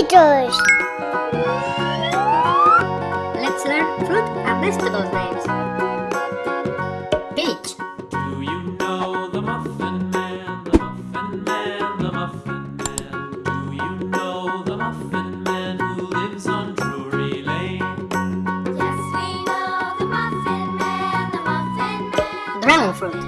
meters. Let's learn fruit and vegetable names. Peach. Do you know the muffin man, the muffin man, the muffin man? Do you know the muffin man who lives on Drury Lane? Yes, we know the muffin man, the muffin man. Dragon fruit.